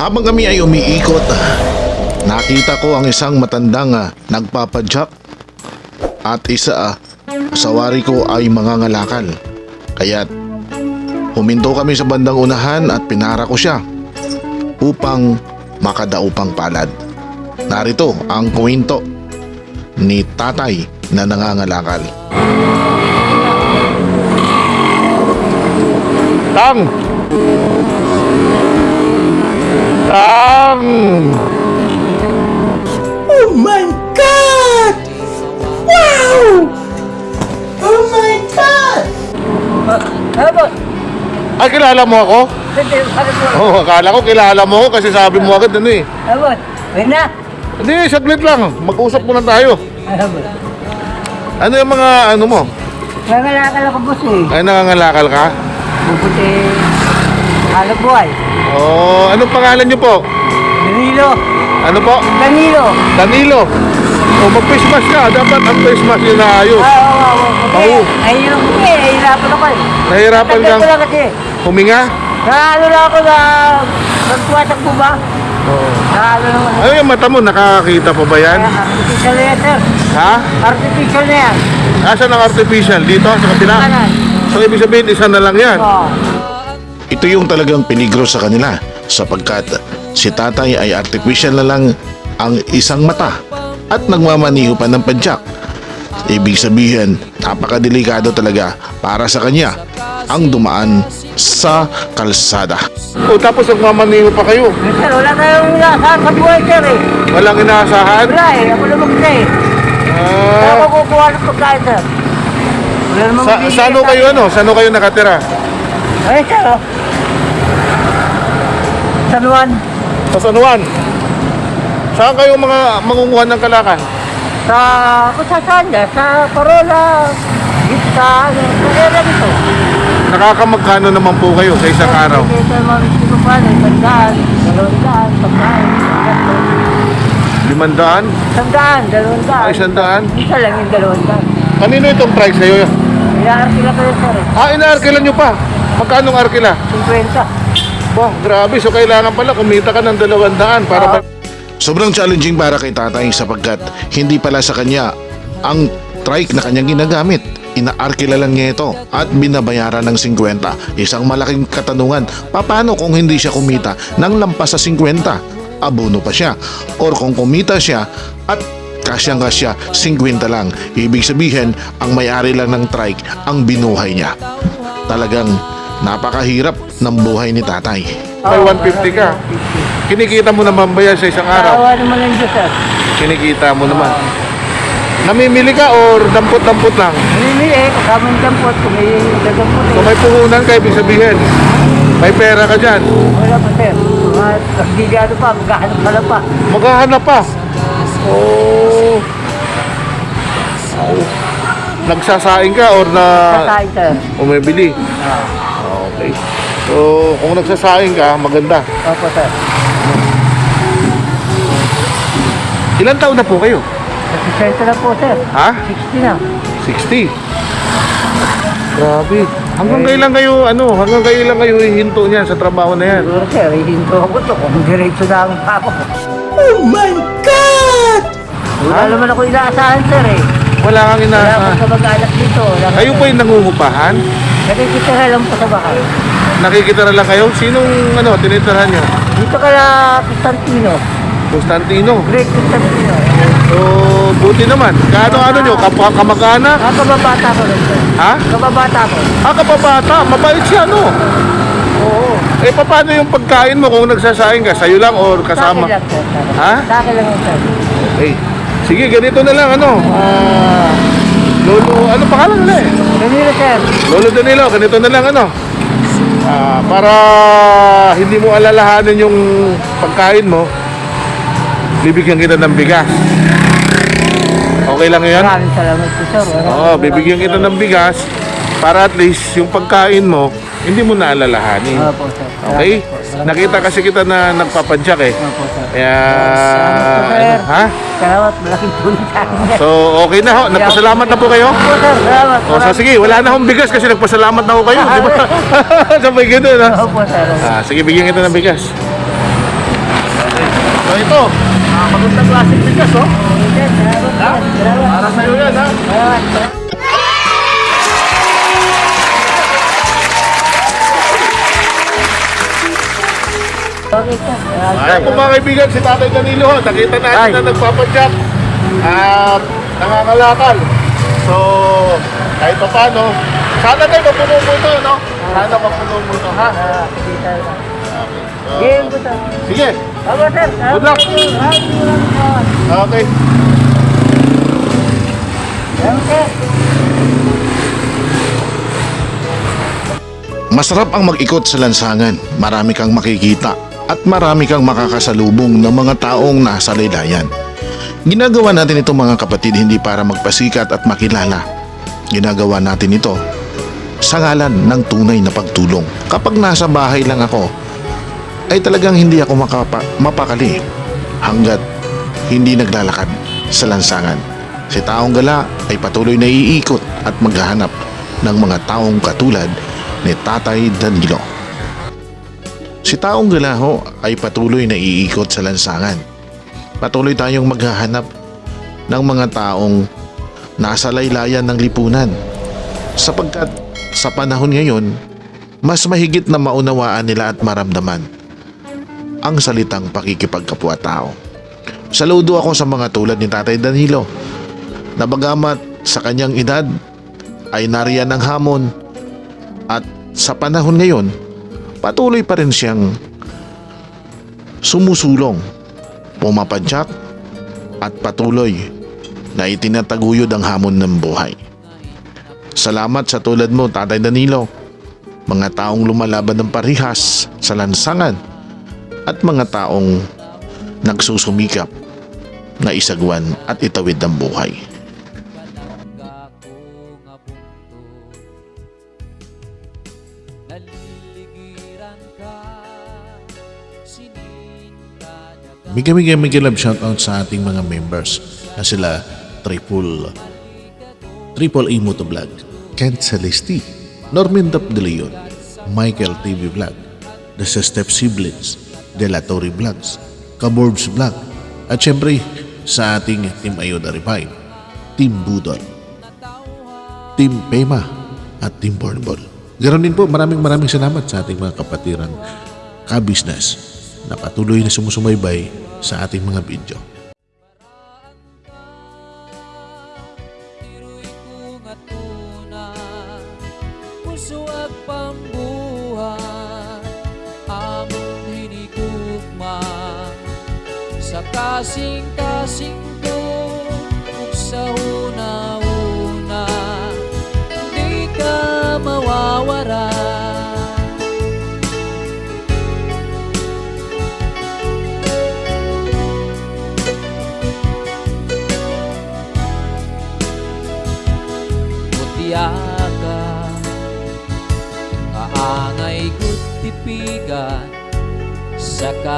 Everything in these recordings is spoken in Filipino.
Habang kami ay umiikot, nakita ko ang isang matandang ah, nagpapadyak at isa ah, sa wari ko ay mangangalakal. Kaya't huminto kami sa bandang unahan at pinara ko siya upang makadaupang palad. Narito ang kwento ni tatay na nangangalakal. Tang! Tang! Oh my God! Wow! Oh my God! Ano po? Ay, kilala mo ako? Hindi, bakit po? Oo, oh, akala ko kilala mo ako kasi sabi mo agad ano eh. Ano po? Wait na. Hindi, saglit lang. Mag-usap muna tayo. Ano po? Ano yung mga ano mo? Nangalakal ako boss eh. Ay, nangangalakal ka? Bubuti. Ano buhay? Oo, anong pangalan niyo po? Danilo. Ano po? Danilo. Danilo. O, mag-face mask ka. Dapat ang face mask yun na ayos. Ah, oo, oo. Oo. Okay. Ayun po eh. Nahihirapan ako eh. Kang ko lang kasi. huminga? Na ano lang ako na magtuwasak po ba? Oo. Na ano naman. Ano yung mata mo? Nakakakita pa ba yan? Kaya Artificial na yan sir. Ha? Artificial na yan. Asan ang artificial? Dito? Sa kabila? Kanan. So, ibig sabihin, isa na lang yan. Oo. Ito yung talagang peligro sa kanila sapagkat si tatay ay artificial na lang ang isang mata at nagmamaniho pa ng padyak. Ibig sabihin, napakadelikado talaga para sa kanya ang dumaan sa kalsada. O tapos nagmamaniho pa kayo. Sir, wala tayong inaasahan sa buhay sir eh. Walang inaasahan. Wala eh. Ako lang mag-isa eh. Ako Ah, kukuha ng pagkain sir. Wala sa, saan kayo ano? Saan kayo nakatira? Ay, sir. San Juan, Sa San Juan. Saan kayo mga mangunguhan ng kalakan? sa kung sa dyan, sa ano, sa area dito. Nakakamagkano naman po kayo sa isang araw? Sa mga sino pa, na isang daan, dalawang daan, pagkain, tatlo. Limandaan? isang daan, dalawang daan. Ay, isang daan? Isa lang yung dalawang daan. Kanino itong price sa'yo? Inaarkila ko yun, sir. Ah, inaarkilan nyo pa. Magkano ang arkila? 50. Bah, grabe. So, kailangan pala kumita ka ng dalawang daan para... Oo. pa- Sobrang challenging para kay tatay sapagkat hindi pala sa kanya ang trike na kanyang ginagamit. Inaarkila lang niya ito at binabayaran ng 50. Isang malaking katanungan, paano kung hindi siya kumita ng lampas sa 50? Abono pa siya. Or kung kumita siya at kasyang kasya 50 lang. Ibig sabihin, ang may-ari lang ng trike ang binuhay niya. Talagang napakahirap ng buhay ni tatay. May 150 ka. Kinikita mo naman ba yan sa isang Kawa naman lang dyan, sir. Kinikita mo naman. Namimili ka or dampot-dampot lang? Namimili eh, kasama yung dampot, kung may dadampot So eh. may puhunan ka, ibig sabihin. May pera ka dyan. Wala pa, sir. Mga kagbigado pa, maghahanap ka lang pa. Maghahanap pa. Oh. Oh. Nagsasaing ka or na Kakain, sir. umibili? Ah, Okay. So, kung nagsasaing ka, maganda. Opo, sir. Ilan taon na po kayo? Nasisenta na po, sir. Ha? 60 na. 60. Grabe. Hanggang kailan kayo, ano, hanggang kailan kayo hihinto niyan sa trabaho na yan? Siguro, sir, ihinto ako to kung diretso na ang ako. Oh my God! Wala naman ako inaasahan, sir eh. Wala kang Wala inaasa. akong kamag-anak dito. Wala akong- Kayo po yung nangungupahan? Nakikitira lang po sa bahay. Nakikitara lang kayo? Sinong, ano, tinitirahan nyo? Dito ka na Constantino. Constantino. Great Constantino. So, buti naman. Kaano-ano nyo? Kapwa kamag-anak? Ah, kababata ko sir. Ha? Kababata ko. Ah, kapabata. Mabait siya, no? Oo. Eh, paano yung pagkain mo kung nagsasaing ka? Sa'yo lang or kasama? Sa akin lang, sir. Ha? Sa akin lang, sir. Okay. Sige, ganito na lang, ano? Ah, Lolo, ano pangalan nila eh? Ganito, sir. Lolo Danilo, ganito na lang ano. Ah, para hindi mo alalahanin yung pagkain mo, bibigyan kita ng bigas. Okay lang yan? Maraming salamat po, sir. Maraming Oo, bibigyan kita ng bigas para at least yung pagkain mo, hindi mo naalalahanin. Opo, sir. Okay? Salamat po. Nakita kasi kita na nagpapadyak eh. po. Opo, sir. Kaya, Salamat po, sir. ha? Salamat. Malaking tulong sa akin, sir. So, okay na ho. Nagpasalamat na po kayo? Opo, sir. Salamat. O, so, sige, wala na akong bigas kasi nagpasalamat na ho kayo, di ba? Sabay ganun, ha? Opo, sir. Ah, sige, bigyan kita ng bigas. So ito, ah, magandang klaseng bigas oh. Para sa'yo yan ha. Salamat. Okay. Salamat. Ayan po mga kaibigan, si Tatay Danilo. Nakita natin Ay. na nagpapadyak at nangangalakal. So, kahit pa paano, sana tayo mapuno mo ito, no? Sana mapuno mo ito, ha? Ah. Okay. So, Game ko, sir. sige, Ako, sir. Good luck. Okay. Sir. Masarap ang mag-ikot sa lansangan. Marami kang makikita at marami kang makakasalubong ng mga taong nasa laylayan. Ginagawa natin ito mga kapatid hindi para magpasikat at makilala. Ginagawa natin ito sa ngalan ng tunay na pagtulong. Kapag nasa bahay lang ako, ay talagang hindi ako makapa, mapakali hanggat hindi naglalakad sa lansangan. Si Taong Gala ay patuloy na iikot at maghahanap ng mga taong katulad ni Tatay Danilo. Si Taong Galaho ay patuloy na iikot sa lansangan. Patuloy tayong maghahanap ng mga taong nasa laylayan ng lipunan. Sapagkat sa panahon ngayon, mas mahigit na maunawaan nila at maramdaman ang salitang pakikipagkapwa-tao. Saludo ako sa mga tulad ni Tatay Danilo na bagamat sa kanyang edad ay nariyan ng hamon at sa panahon ngayon, patuloy pa rin siyang sumusulong, pumapadyak at patuloy na itinataguyod ang hamon ng buhay. Salamat sa tulad mo, Tatay Danilo, mga taong lumalaban ng parihas sa lansangan at mga taong nagsusumikap na isagwan at itawid ang buhay. Naliligiran bigyan love shoutout sa ating mga members na sila Triple Triple A Motovlog, Kent Celesti, Norman Dap de Leon, Michael TV Vlog, The Step Siblings, De La Torre Vlogs, Kaborbs Vlog, at syempre sa ating Team Ayuda Revive, Team Budol, Team Pema at Team Bornball. Ganon din po, maraming maraming salamat sa ating mga kapatiran ka-business na patuloy na sumusumaybay sa ating mga video. Puso at pambuhay Among hinigugma Sa kasing-kasing ko sa una-una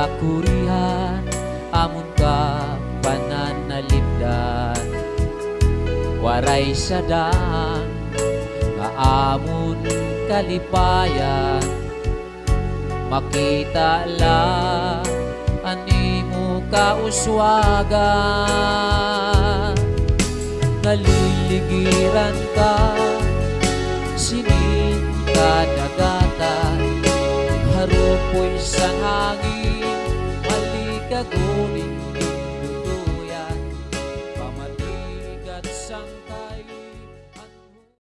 Sa kakurihan Amon ka pananalipdan Waray sadang Kaamon kalipayan. Makita lang Animo kauswagan. Naliligiran ka Sininta dagatan Harupoy sa hangin agony